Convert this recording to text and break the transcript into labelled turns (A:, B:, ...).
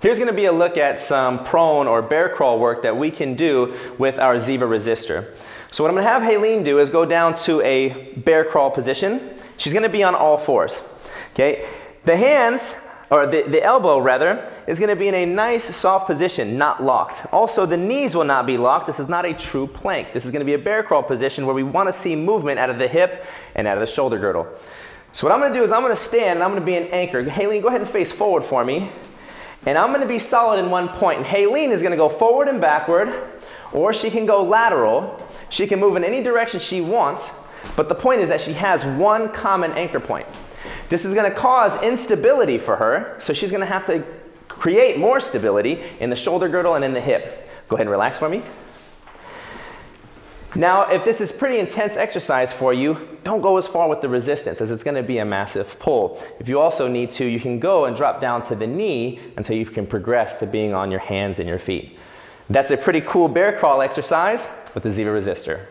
A: Here's going to be a look at some prone or bear crawl work that we can do with our Ziva resistor. So what I'm going to have Haleen do is go down to a bear crawl position. She's going to be on all fours. Okay, the hands, or the, the elbow rather, is going to be in a nice soft position, not locked. Also, the knees will not be locked. This is not a true plank. This is going to be a bear crawl position where we want to see movement out of the hip and out of the shoulder girdle. So what I'm going to do is I'm going to stand and I'm going to be an anchor. Haleen, go ahead and face forward for me. And I'm going to be solid in one point. And Haleen is going to go forward and backward, or she can go lateral. She can move in any direction she wants, but the point is that she has one common anchor point. This is going to cause instability for her, so she's going to have to create more stability in the shoulder girdle and in the hip. Go ahead and relax for me. Now, if this is pretty intense exercise for you, don't go as far with the resistance as it's going to be a massive pull. If you also need to, you can go and drop down to the knee until you can progress to being on your hands and your feet. That's a pretty cool bear crawl exercise with the Ziva resistor.